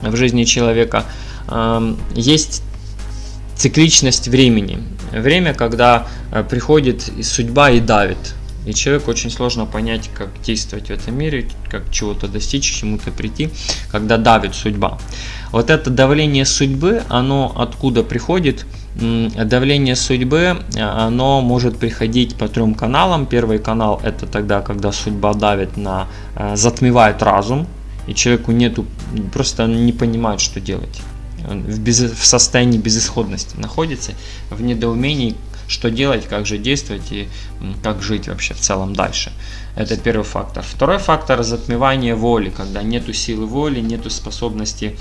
в жизни человека, эм, есть цикличность времени. Время, когда э, приходит судьба и давит. И человеку очень сложно понять, как действовать в этом мире, как чего-то достичь, к чему-то прийти, когда давит судьба. Вот это давление судьбы, оно откуда приходит? Давление судьбы, э, оно может приходить по трем каналам. Первый канал это тогда, когда судьба давит на, э, затмевает разум, и человеку нету, просто не понимает, что делать. Он в, без, в состоянии безысходности находится, в недоумении, что делать, как же действовать и как жить вообще в целом дальше. Это первый фактор. Второй фактор – затмевание воли, когда нету силы воли, нету способности,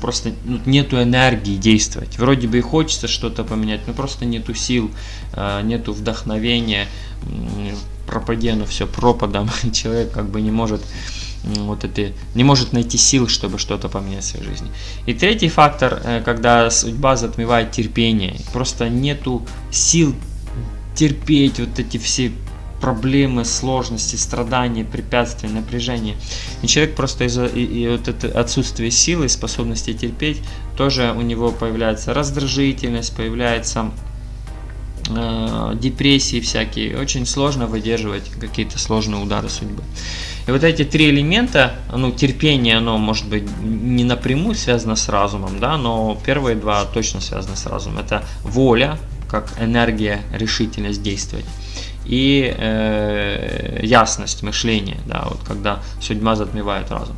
просто ну, нету энергии действовать. Вроде бы и хочется что-то поменять, но просто нету сил, а, нету вдохновения, пропади оно все пропадом, человек как бы не может вот это, не может найти сил, чтобы что-то поменять в своей жизни. И третий фактор, э, когда судьба затмевает терпение, просто нету сил терпеть вот эти все проблемы, сложности, страдания, препятствия, напряжения. И человек просто из-за и вот это отсутствие силы, способности терпеть, тоже у него появляется раздражительность, появляется э, депрессии всякие. Очень сложно выдерживать какие-то сложные удары судьбы. И вот эти три элемента, ну, терпение, оно может быть не напрямую связано с разумом, да, но первые два точно связаны с разумом. Это воля, как энергия, решительность действовать и э, ясность мышления, да, вот когда судьба затмевает разум.